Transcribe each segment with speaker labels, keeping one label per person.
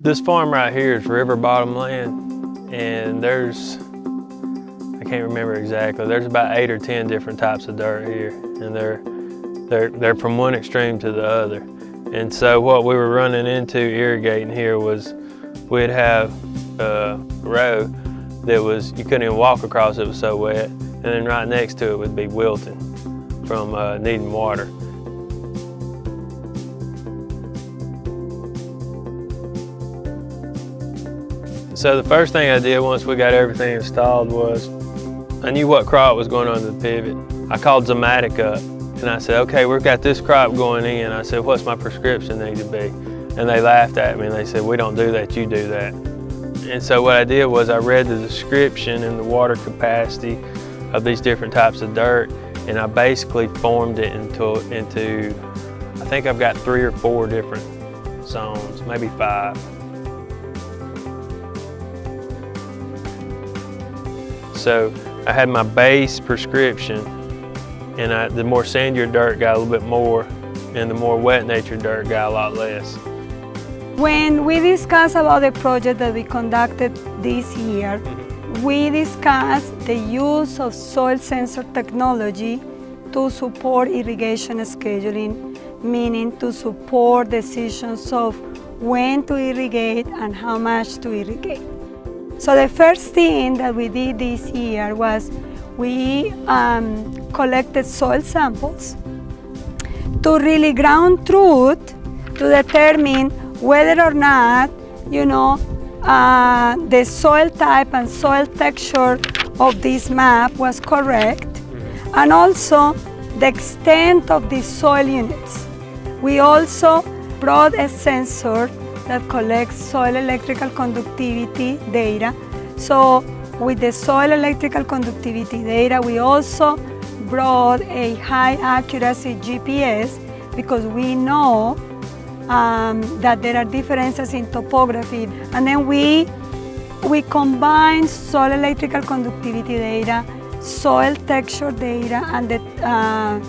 Speaker 1: This farm right here is river bottom land and there's, I can't remember exactly, there's about eight or 10 different types of dirt here and they're, they're, they're from one extreme to the other. And so what we were running into irrigating here was we'd have a row that was, you couldn't even walk across, it was so wet. And then right next to it would be wilting from uh, needing water. So the first thing I did once we got everything installed was I knew what crop was going on the pivot. I called Zimmatic up and I said, okay, we've got this crop going in. I said, what's my prescription need to be? And they laughed at me and they said, we don't do that, you do that. And so what I did was I read the description and the water capacity of these different types of dirt and I basically formed it into, into I think I've got three or four different zones, maybe five. So I had my base prescription and I, the more sandier dirt got a little bit more and the more wet nature dirt got a lot less.
Speaker 2: When we discussed about the project that we conducted this year, mm-hmm. we discussed the use of soil sensor technology to support irrigation scheduling, meaning to support decisions of when to irrigate and how much to irrigate. So the first thing that we did this year was we um, collected soil samples to really ground truth to determine whether or not, you know, uh, the soil type and soil texture of this map was correct, and also the extent of the soil units. We also brought a sensor that collects soil electrical conductivity data. So with the soil electrical conductivity data, we also brought a high accuracy GPS because we know um, that there are differences in topography. And then we, we combine soil electrical conductivity data, soil texture data, and the uh,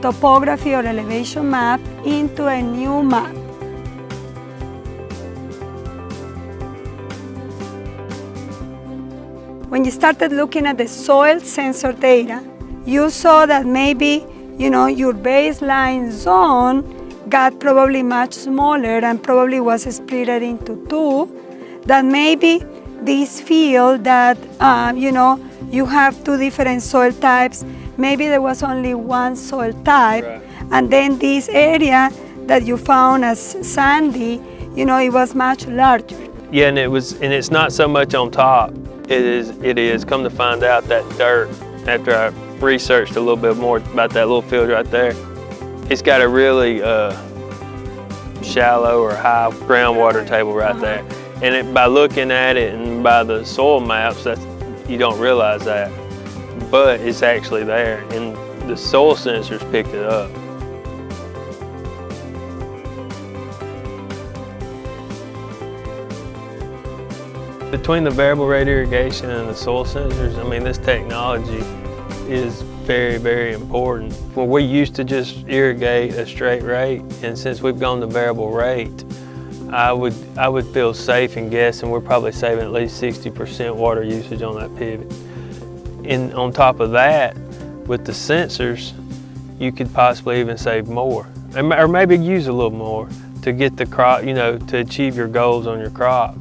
Speaker 2: topography or elevation map into a new map. When you started looking at the soil sensor data, you saw that maybe, you know, your baseline zone got probably much smaller and probably was split into two, that maybe this field that, uh, you know, you have two different soil types, maybe there was only one soil type, right. and then this area that you found as sandy, you know, it was much larger.
Speaker 1: Yeah, and it was, and it's not so much on top. It is, it is, come to find out that dirt, after I researched a little bit more about that little field right there, it's got a really uh, shallow or high groundwater table right there. And it, by looking at it and by the soil maps, that's, you don't realize that. But it's actually there, and the soil sensors picked it up. Between the variable rate irrigation and the soil sensors, I mean, this technology is very, very important. Well, we used to just irrigate a straight rate, and since we've gone to variable rate, I would, I would feel safe in guessing we're probably saving at least 60% water usage on that pivot. And on top of that, with the sensors, you could possibly even save more, or maybe use a little more to get the crop, you know, to achieve your goals on your crop.